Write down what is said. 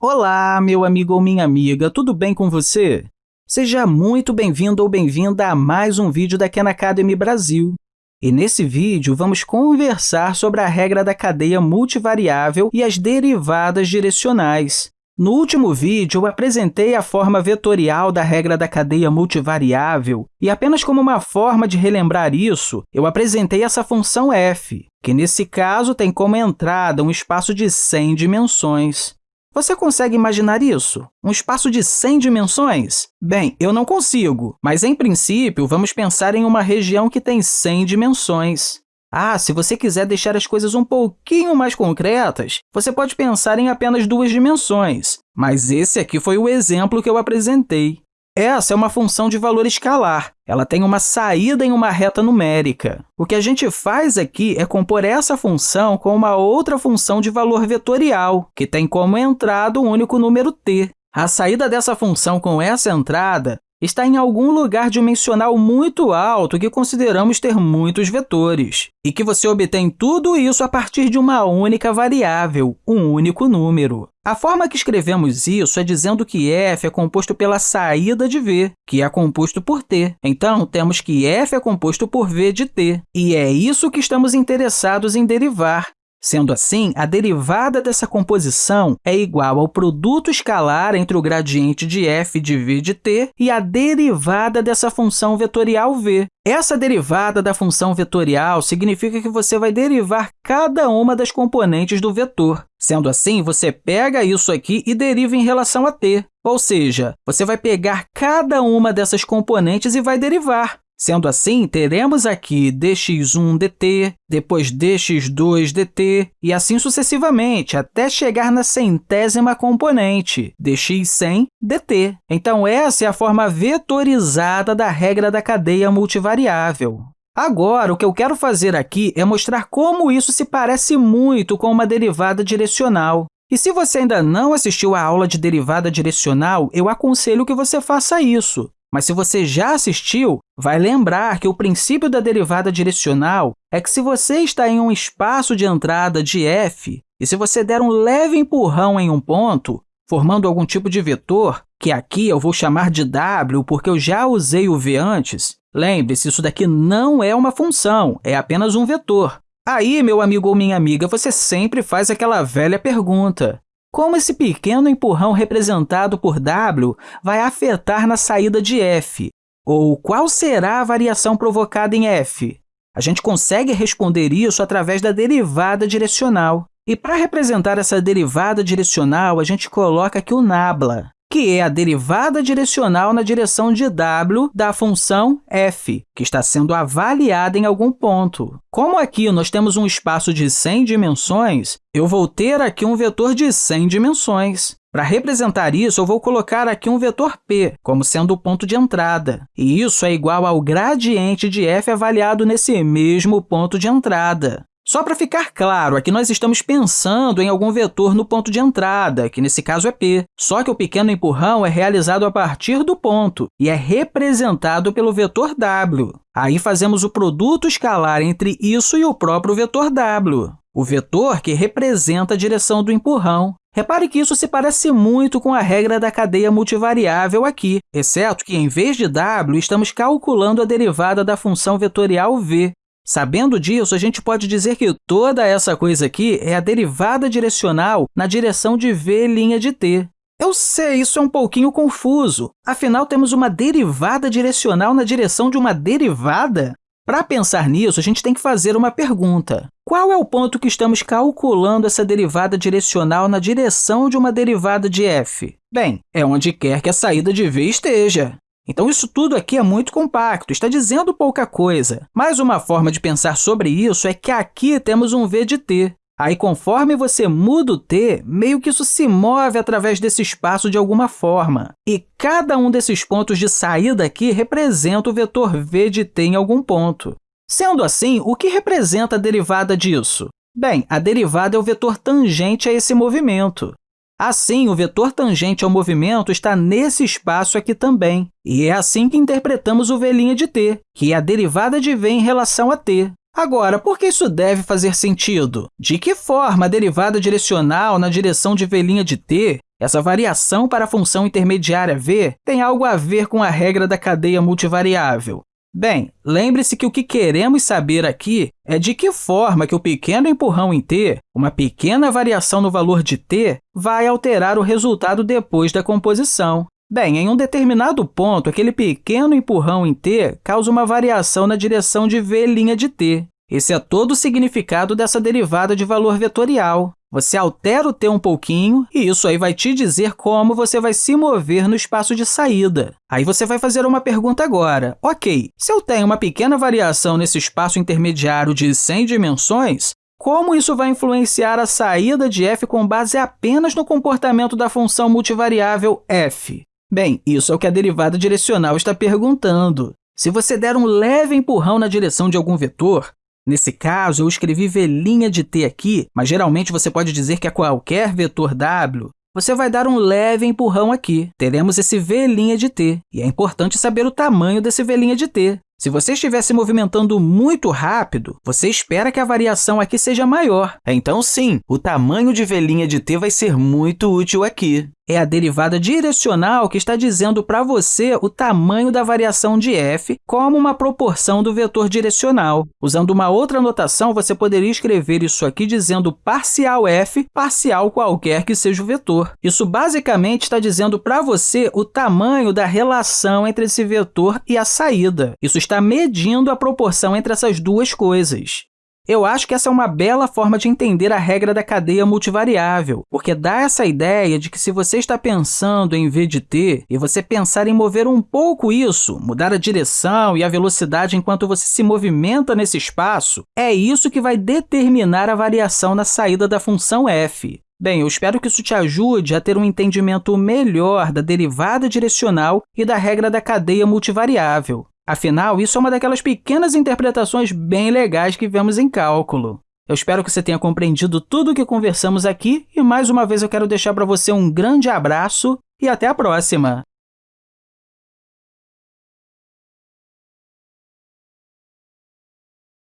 Olá, meu amigo ou minha amiga, tudo bem com você? Seja muito bem-vindo ou bem-vinda a mais um vídeo da Khan Academy Brasil. E nesse vídeo, vamos conversar sobre a regra da cadeia multivariável e as derivadas direcionais. No último vídeo, eu apresentei a forma vetorial da regra da cadeia multivariável e, apenas como uma forma de relembrar isso, eu apresentei essa função f, que, nesse caso, tem como entrada um espaço de 100 dimensões. Você consegue imaginar isso? Um espaço de 100 dimensões? Bem, eu não consigo, mas, em princípio, vamos pensar em uma região que tem 100 dimensões. Ah, se você quiser deixar as coisas um pouquinho mais concretas, você pode pensar em apenas duas dimensões, mas esse aqui foi o exemplo que eu apresentei. Essa é uma função de valor escalar. Ela tem uma saída em uma reta numérica. O que a gente faz aqui é compor essa função com uma outra função de valor vetorial, que tem como entrada um único número t. A saída dessa função com essa entrada está em algum lugar dimensional muito alto que consideramos ter muitos vetores, e que você obtém tudo isso a partir de uma única variável, um único número. A forma que escrevemos isso é dizendo que f é composto pela saída de v, que é composto por t. Então, temos que f é composto por v de t, e é isso que estamos interessados em derivar. Sendo assim, a derivada dessa composição é igual ao produto escalar entre o gradiente de f de v de t e a derivada dessa função vetorial v. Essa derivada da função vetorial significa que você vai derivar cada uma das componentes do vetor. Sendo assim, você pega isso aqui e deriva em relação a t. Ou seja, você vai pegar cada uma dessas componentes e vai derivar. Sendo assim, teremos aqui dx1 dt, depois dx2 dt, e assim sucessivamente, até chegar na centésima componente, dx100 dt. Então, essa é a forma vetorizada da regra da cadeia multivariável. Agora, o que eu quero fazer aqui é mostrar como isso se parece muito com uma derivada direcional. E se você ainda não assistiu à aula de derivada direcional, eu aconselho que você faça isso. Mas se você já assistiu, vai lembrar que o princípio da derivada direcional é que se você está em um espaço de entrada de f e se você der um leve empurrão em um ponto, formando algum tipo de vetor, que aqui eu vou chamar de w porque eu já usei o v antes, lembre-se, isso daqui não é uma função, é apenas um vetor. Aí, meu amigo ou minha amiga, você sempre faz aquela velha pergunta. Como esse pequeno empurrão representado por w vai afetar na saída de f? Ou qual será a variação provocada em f? A gente consegue responder isso através da derivada direcional. E para representar essa derivada direcional, a gente coloca aqui o nabla que é a derivada direcional na direção de w da função f, que está sendo avaliada em algum ponto. Como aqui nós temos um espaço de 100 dimensões, eu vou ter aqui um vetor de 100 dimensões. Para representar isso, eu vou colocar aqui um vetor p, como sendo o ponto de entrada. E isso é igual ao gradiente de f avaliado nesse mesmo ponto de entrada. Só para ficar claro, aqui nós estamos pensando em algum vetor no ponto de entrada, que nesse caso é p. Só que o pequeno empurrão é realizado a partir do ponto e é representado pelo vetor w. Aí fazemos o produto escalar entre isso e o próprio vetor w, o vetor que representa a direção do empurrão. Repare que isso se parece muito com a regra da cadeia multivariável aqui, exceto que, em vez de w, estamos calculando a derivada da função vetorial v, Sabendo disso, a gente pode dizer que toda essa coisa aqui é a derivada direcional na direção de v' de t. Eu sei, isso é um pouquinho confuso. Afinal, temos uma derivada direcional na direção de uma derivada? Para pensar nisso, a gente tem que fazer uma pergunta. Qual é o ponto que estamos calculando essa derivada direcional na direção de uma derivada de f? Bem, é onde quer que a saída de v esteja. Então, isso tudo aqui é muito compacto, está dizendo pouca coisa. Mas uma forma de pensar sobre isso é que aqui temos um v de t. Aí, conforme você muda o t, meio que isso se move através desse espaço de alguma forma. E cada um desses pontos de saída aqui representa o vetor v de t em algum ponto. Sendo assim, o que representa a derivada disso? Bem, a derivada é o vetor tangente a esse movimento. Assim, o vetor tangente ao movimento está nesse espaço aqui também. E é assim que interpretamos o v' de t, que é a derivada de v em relação a t. Agora, por que isso deve fazer sentido? De que forma a derivada direcional na direção de v' de t Essa variação para a função intermediária v tem algo a ver com a regra da cadeia multivariável. Bem, lembre-se que o que queremos saber aqui é de que forma que o pequeno empurrão em t, uma pequena variação no valor de t, vai alterar o resultado depois da composição. Bem, em um determinado ponto, aquele pequeno empurrão em t causa uma variação na direção de v' de t. Esse é todo o significado dessa derivada de valor vetorial. Você altera o t um pouquinho e isso aí vai te dizer como você vai se mover no espaço de saída. Aí você vai fazer uma pergunta agora. Ok, se eu tenho uma pequena variação nesse espaço intermediário de 100 dimensões, como isso vai influenciar a saída de f com base apenas no comportamento da função multivariável f? Bem, isso é o que a derivada direcional está perguntando. Se você der um leve empurrão na direção de algum vetor, Nesse caso, eu escrevi v' de t aqui, mas geralmente você pode dizer que é qualquer vetor w. Você vai dar um leve empurrão aqui. Teremos esse v' de t, e é importante saber o tamanho desse v' de t. Se você estiver se movimentando muito rápido, você espera que a variação aqui seja maior. Então, sim, o tamanho de v' de t vai ser muito útil aqui é a derivada direcional que está dizendo para você o tamanho da variação de f como uma proporção do vetor direcional. Usando uma outra notação, você poderia escrever isso aqui dizendo parcial f, parcial qualquer que seja o vetor. Isso basicamente está dizendo para você o tamanho da relação entre esse vetor e a saída. Isso está medindo a proporção entre essas duas coisas. Eu acho que essa é uma bela forma de entender a regra da cadeia multivariável, porque dá essa ideia de que se você está pensando em v de t e você pensar em mover um pouco isso, mudar a direção e a velocidade enquanto você se movimenta nesse espaço, é isso que vai determinar a variação na saída da função f. Bem, eu espero que isso te ajude a ter um entendimento melhor da derivada direcional e da regra da cadeia multivariável. Afinal, isso é uma daquelas pequenas interpretações bem legais que vemos em cálculo. Eu espero que você tenha compreendido tudo o que conversamos aqui e, mais uma vez, eu quero deixar para você um grande abraço e até a próxima!